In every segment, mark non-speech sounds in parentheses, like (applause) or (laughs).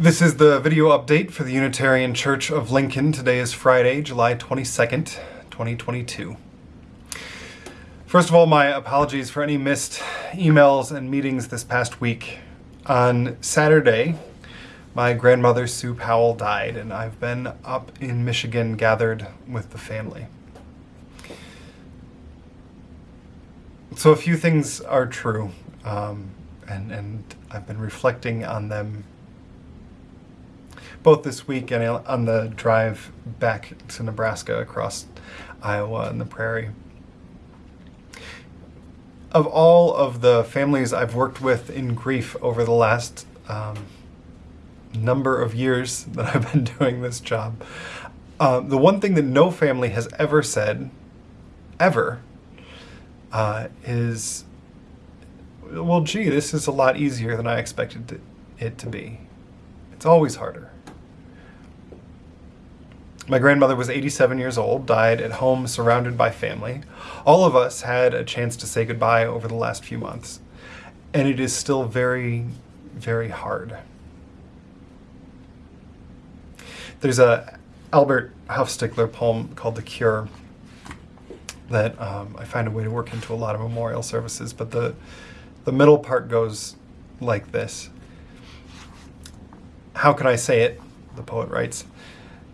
This is the video update for the Unitarian Church of Lincoln. Today is Friday, July 22nd, 2022. First of all, my apologies for any missed emails and meetings this past week. On Saturday, my grandmother Sue Powell died, and I've been up in Michigan gathered with the family. So a few things are true, um, and, and I've been reflecting on them both this week and on the drive back to Nebraska across Iowa and the prairie. Of all of the families I've worked with in grief over the last um, number of years (laughs) that I've been doing this job, uh, the one thing that no family has ever said, ever, uh, is, well, gee, this is a lot easier than I expected it to be. It's always harder. My grandmother was 87 years old, died at home surrounded by family. All of us had a chance to say goodbye over the last few months, and it is still very, very hard. There's a Albert Huffstickler poem called The Cure that um, I find a way to work into a lot of memorial services, but the, the middle part goes like this. How can I say it? The poet writes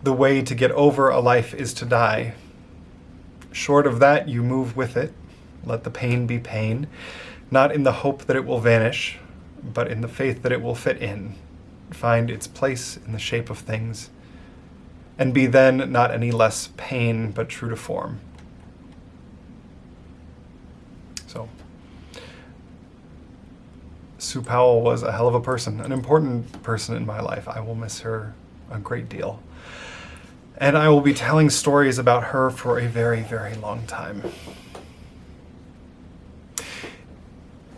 the way to get over a life is to die. Short of that, you move with it. Let the pain be pain, not in the hope that it will vanish, but in the faith that it will fit in, find its place in the shape of things, and be then not any less pain, but true to form. So, Sue Powell was a hell of a person, an important person in my life. I will miss her a great deal and I will be telling stories about her for a very, very long time.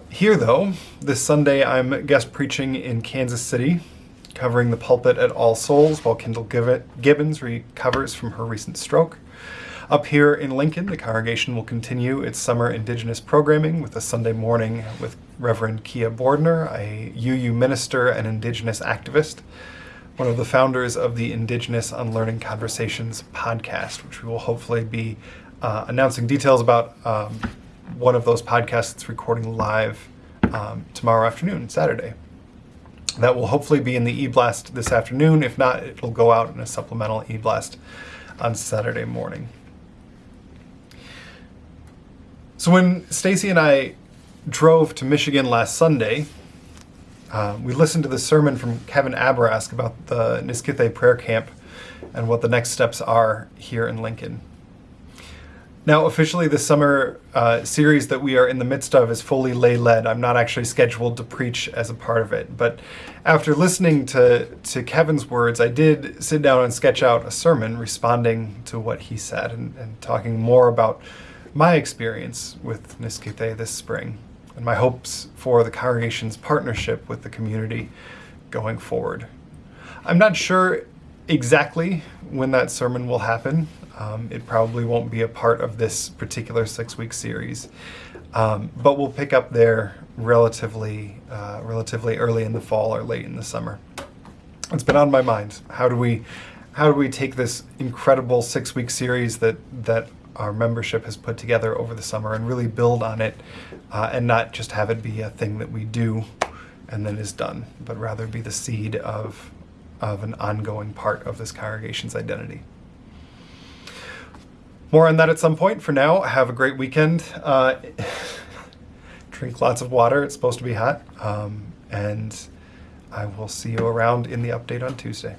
Here, though, this Sunday I'm guest preaching in Kansas City, covering the pulpit at All Souls while Kendyl Gibbons recovers from her recent stroke. Up here in Lincoln, the congregation will continue its summer Indigenous programming with a Sunday morning with Reverend Kia Bordner, a UU minister and Indigenous activist, one of the founders of the Indigenous Unlearning Conversations podcast, which we will hopefully be uh, announcing details about um, one of those podcasts recording live um, tomorrow afternoon, Saturday. That will hopefully be in the e-blast this afternoon. If not, it'll go out in a supplemental e-blast on Saturday morning. So when Stacy and I drove to Michigan last Sunday, uh, we listened to the sermon from Kevin Abourezk about the Niskithe prayer camp and what the next steps are here in Lincoln. Now, officially, the summer uh, series that we are in the midst of is fully lay led. I'm not actually scheduled to preach as a part of it. But after listening to, to Kevin's words, I did sit down and sketch out a sermon responding to what he said and, and talking more about my experience with Niskithe this spring and my hopes for the congregation's partnership with the community going forward. I'm not sure exactly when that sermon will happen. Um, it probably won't be a part of this particular six-week series, um, but we'll pick up there relatively, uh, relatively early in the fall or late in the summer. It's been on my mind. How do we, how do we take this incredible six-week series that that our membership has put together over the summer and really build on it uh, and not just have it be a thing that we do and then is done, but rather be the seed of, of an ongoing part of this congregation's identity. More on that at some point. For now, have a great weekend. Uh, (laughs) drink lots of water. It's supposed to be hot. Um, and I will see you around in the update on Tuesday.